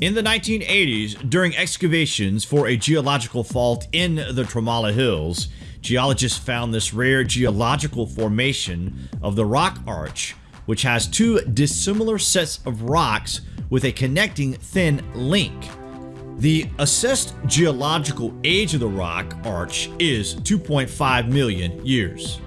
In the 1980s, during excavations for a geological fault in the Tirumala Hills, geologists found this rare geological formation of the rock arch, which has two dissimilar sets of rocks with a connecting thin link. The assessed geological age of the rock arch is 2.5 million years.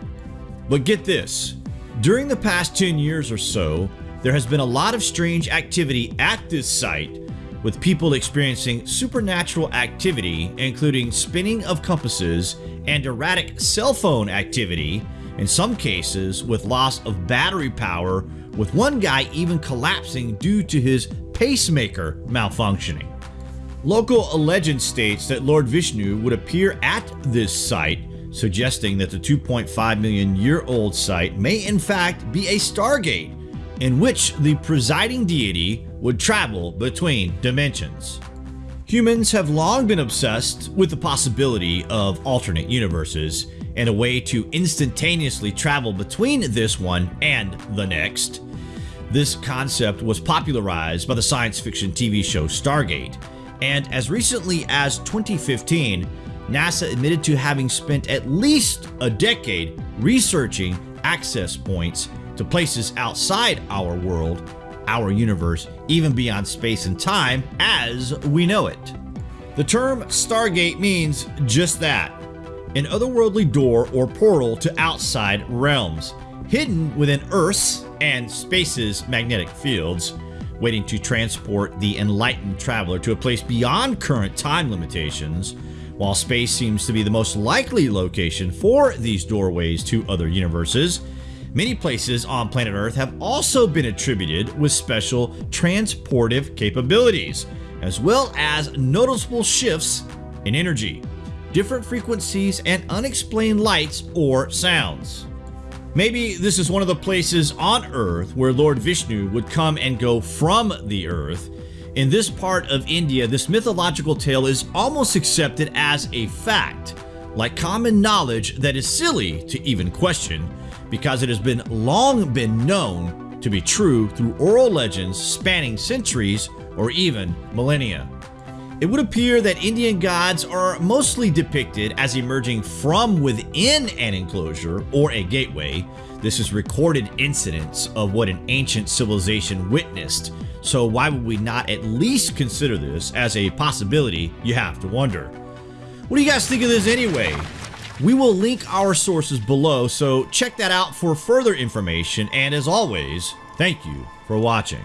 But get this, during the past 10 years or so, there has been a lot of strange activity at this site with people experiencing supernatural activity including spinning of compasses and erratic cell phone activity, in some cases with loss of battery power, with one guy even collapsing due to his pacemaker malfunctioning. Local legend states that Lord Vishnu would appear at this site, suggesting that the 2.5 million year old site may in fact be a stargate in which the presiding deity would travel between dimensions. Humans have long been obsessed with the possibility of alternate universes and a way to instantaneously travel between this one and the next. This concept was popularized by the science fiction TV show Stargate, and as recently as 2015, NASA admitted to having spent at least a decade researching access points to places outside our world, our universe, even beyond space and time as we know it. The term Stargate means just that, an otherworldly door or portal to outside realms, hidden within Earth's and space's magnetic fields, waiting to transport the enlightened traveler to a place beyond current time limitations, while space seems to be the most likely location for these doorways to other universes, Many places on planet Earth have also been attributed with special transportive capabilities, as well as noticeable shifts in energy, different frequencies, and unexplained lights or sounds. Maybe this is one of the places on Earth where Lord Vishnu would come and go from the Earth. In this part of India, this mythological tale is almost accepted as a fact, like common knowledge that is silly to even question, because it has been long been known to be true through oral legends spanning centuries or even millennia. It would appear that Indian gods are mostly depicted as emerging from within an enclosure or a gateway. This is recorded incidents of what an ancient civilization witnessed, so why would we not at least consider this as a possibility you have to wonder. What do you guys think of this anyway? We will link our sources below, so check that out for further information, and as always, thank you for watching.